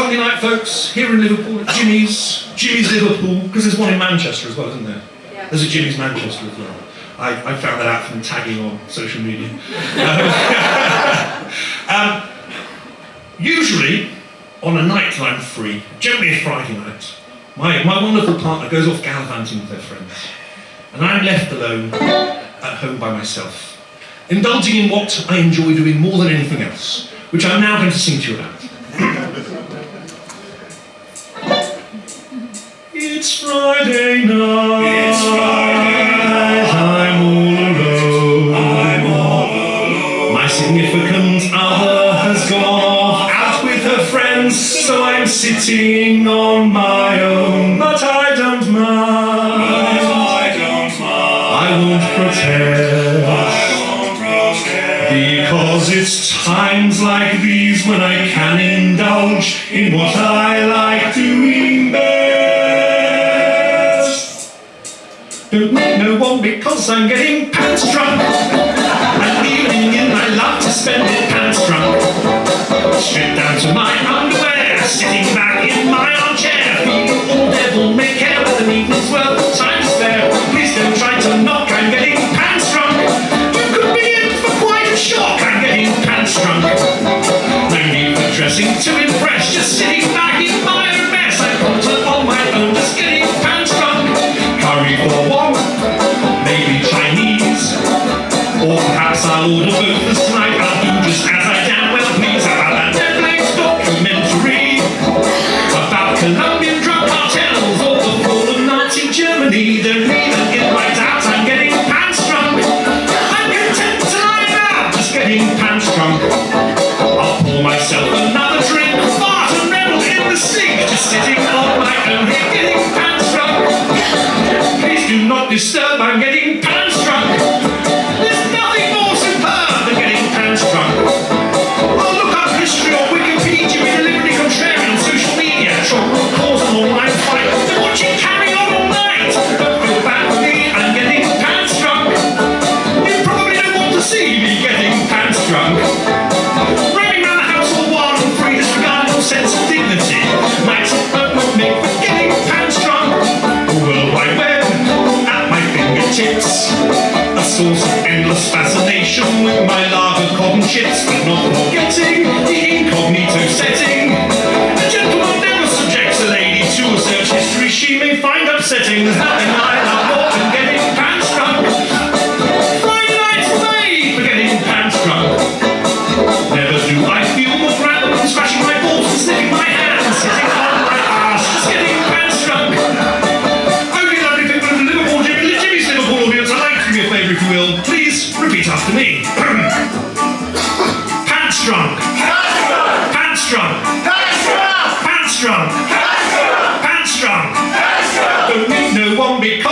Sunday night, folks, here in Liverpool at Jimmy's. Jimmy's Liverpool, because there's one in Manchester as well, isn't there? Yeah. There's a Jimmy's Manchester as well. I, I found that out from tagging on social media. um, usually, on a night that I'm free, generally a Friday night, my, my wonderful partner goes off gallivanting with her friends, and I'm left alone at home by myself, indulging in what I enjoy doing more than anything else, which I'm now going to sing to you about. It's Friday night. It's Friday I'm all alone. I'm all alone. My significant other has gone off out with her friends, so I'm sitting on my own. But I don't mind. I don't mind. I won't protest. I won't protest. Because it's times like these when I can indulge in what I like doing best. Don't need no one because I'm getting pants drunk. An evening in I love to spend it pants drunk. Stripped down to my underwear, sitting back in my armchair, feeling all devil may care with an evening's worth of time to spare. Please don't try to knock, I'm getting pants drunk. You could be in for quite a shock, I'm getting pants drunk. No need for dressing to impress, just sitting do fingertips. A source of endless fascination with my lager cotton chips, but not forgetting the Please repeat after me. pants drunk. Pants drunk. Pants drunk. Pants drunk. Don't need no one because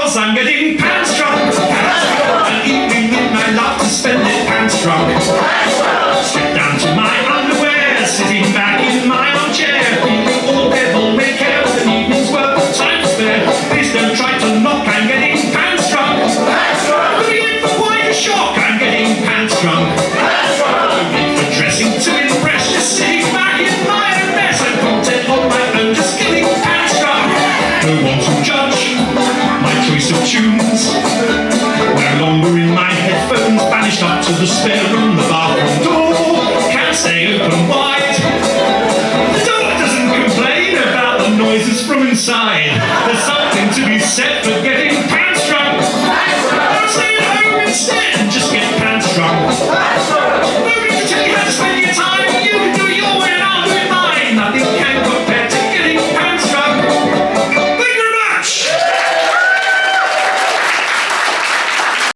of tunes. No longer in my headphones, banished up to the spare room, the bathroom door can't stay open wide. The dog doesn't complain about the noises from inside. There's some